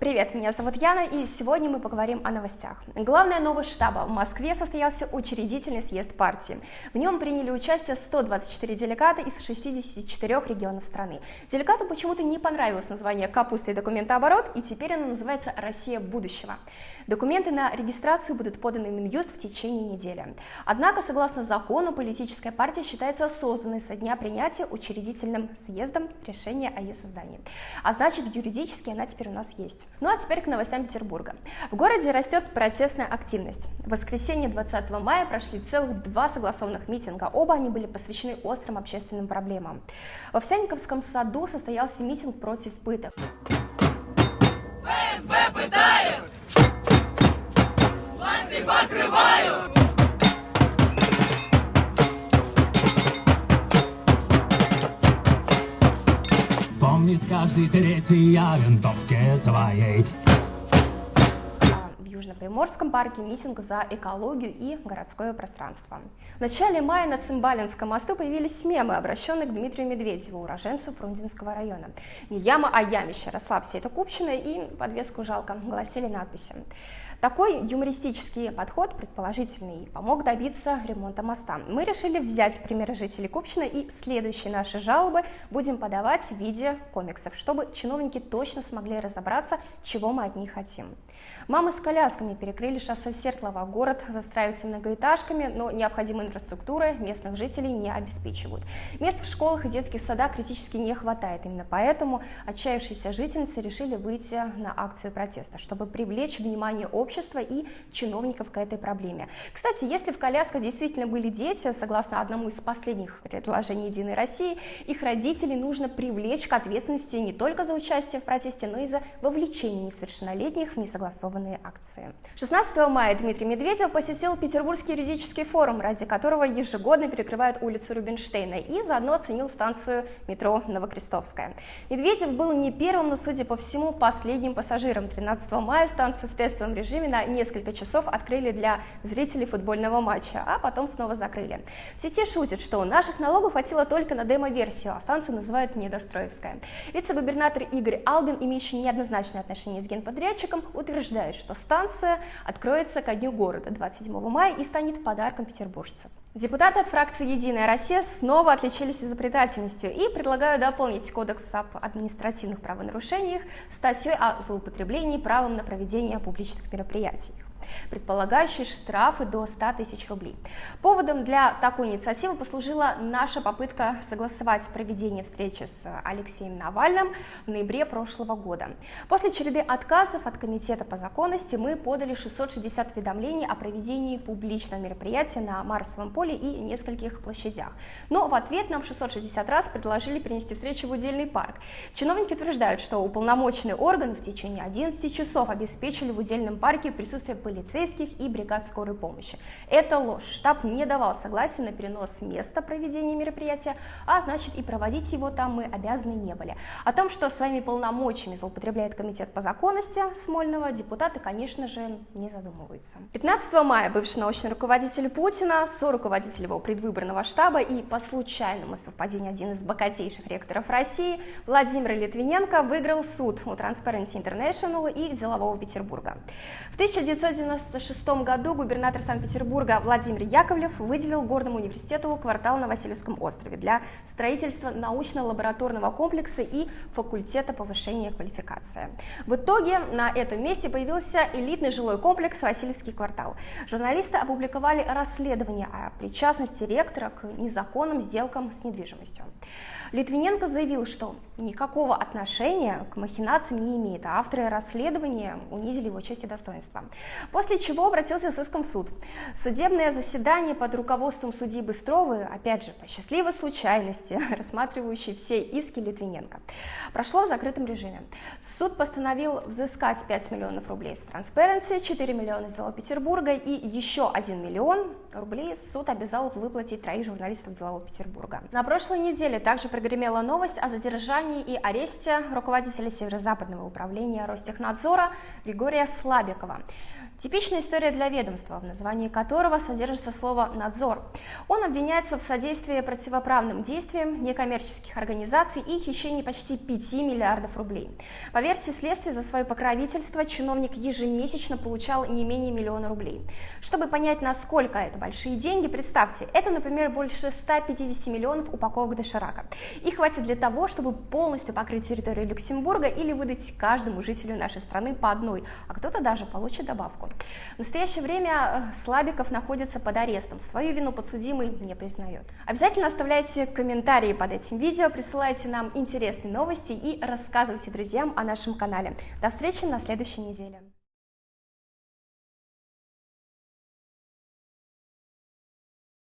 Привет, меня зовут Яна, и сегодня мы поговорим о новостях. Главная новость штаба. В Москве состоялся учредительный съезд партии. В нем приняли участие 124 делегата из 64 регионов страны. Делегату почему-то не понравилось название «Капуста и документооборот», и теперь оно называется «Россия будущего». Документы на регистрацию будут поданы Минюст в течение недели. Однако, согласно закону, политическая партия считается созданной со дня принятия учредительным съездом решения о ее создании. А значит, юридически она теперь у нас есть. Ну а теперь к новостям Петербурга. В городе растет протестная активность. В воскресенье 20 мая прошли целых два согласованных митинга. Оба они были посвящены острым общественным проблемам. В Овсянниковском саду состоялся митинг против пыток. ФСБ пытает! Власти покрывают! Каждый третий о винтовке твоей. В Южно-Приморском парке митинг за экологию и городское пространство. В начале мая на Цимбалинском мосту появились мемы, обращенные к Дмитрию Медведеву, уроженцу Фрунзенского района. Не яма, а ямище, расслабься, это Купчина, и подвеску жалко, гласили надписи. Такой юмористический подход, предположительный, помог добиться ремонта моста. Мы решили взять примеры жителей Купчина и следующие наши жалобы будем подавать в виде комиксов, чтобы чиновники точно смогли разобраться, чего мы от них хотим. Мамы с колясками перекрыли шоссе в Сертлово. Город застраивается многоэтажками, но необходимой инфраструктуры местных жителей не обеспечивают. Мест в школах и детских садах критически не хватает. Именно поэтому отчаявшиеся жительницы решили выйти на акцию протеста, чтобы привлечь внимание общества и чиновников к этой проблеме. Кстати, если в колясках действительно были дети, согласно одному из последних предложений «Единой России», их родителей нужно привлечь к ответственности не только за участие в протесте, но и за вовлечение несовершеннолетних в несогласованные акции. 16 мая Дмитрий Медведев посетил Петербургский юридический форум, ради которого ежегодно перекрывают улицу Рубинштейна и заодно оценил станцию метро Новокрестовская. Медведев был не первым, но, судя по всему, последним пассажиром. 13 мая станцию в тестовом режиме на несколько часов открыли для зрителей футбольного матча, а потом снова закрыли. В сети шутят, что наших налогов хватило только на демо-версию, а станцию называют Недостроевская. Вице-губернатор Игорь Албин, имеющий неоднозначное отношение с генподрядчиком, утверждает, что станция откроется ко дню города 27 мая и станет подарком петербуржцам. Депутаты от фракции «Единая Россия» снова отличились изобретательностью и предлагают дополнить Кодекс об административных правонарушениях статьей о злоупотреблении правом на проведение публичных мероприятий предполагающий штрафы до 100 тысяч рублей. Поводом для такой инициативы послужила наша попытка согласовать проведение встречи с Алексеем Навальным в ноябре прошлого года. После череды отказов от Комитета по законности мы подали 660 уведомлений о проведении публичного мероприятия на Марсовом поле и нескольких площадях. Но в ответ нам 660 раз предложили перенести встречу в удельный парк. Чиновники утверждают, что уполномоченный орган в течение 11 часов обеспечили в удельном парке присутствие полицейских и бригад скорой помощи. Это ложь. Штаб не давал согласия на перенос места проведения мероприятия, а значит и проводить его там мы обязаны не были. О том, что своими полномочиями злоупотребляет комитет по законности Смольного, депутаты, конечно же, не задумываются. 15 мая бывший научный руководитель Путина, руководитель его предвыборного штаба и по случайному совпадению один из богатейших ректоров России Владимир Литвиненко выиграл суд у Transparency International и Делового Петербурга. В 1990 1996 году губернатор Санкт-Петербурга Владимир Яковлев выделил Горному университету квартал на Васильевском острове для строительства научно-лабораторного комплекса и факультета повышения квалификации. В итоге на этом месте появился элитный жилой комплекс Васильевский квартал. Журналисты опубликовали расследование о причастности ректора к незаконным сделкам с недвижимостью. Литвиненко заявил, что никакого отношения к махинациям не имеет, а авторы расследования унизили его честь и достоинство. После чего обратился с иском в суд. Судебное заседание под руководством судьи Быстровой, опять же, по счастливой случайности, рассматривающей все иски Литвиненко, прошло в закрытом режиме. Суд постановил взыскать 5 миллионов рублей с Transparency, 4 миллиона из Делового Петербурга и еще 1 миллион рублей суд обязал выплатить троих журналистов Делового Петербурга. На прошлой неделе также прогремела новость о задержании и аресте руководителя Северо-Западного управления Ростехнадзора Григория Слабикова. Типичная история для ведомства, в названии которого содержится слово «надзор». Он обвиняется в содействии противоправным действиям некоммерческих организаций и хищении почти 5 миллиардов рублей. По версии следствия, за свое покровительство чиновник ежемесячно получал не менее миллиона рублей. Чтобы понять, насколько это большие деньги, представьте, это, например, больше 150 миллионов упаковок доширака. Их хватит для того, чтобы полностью покрыть территорию Люксембурга или выдать каждому жителю нашей страны по одной, а кто-то даже получит добавку. В настоящее время э, Слабиков находится под арестом. Свою вину подсудимый не признает. Обязательно оставляйте комментарии под этим видео, присылайте нам интересные новости и рассказывайте друзьям о нашем канале. До встречи на следующей неделе.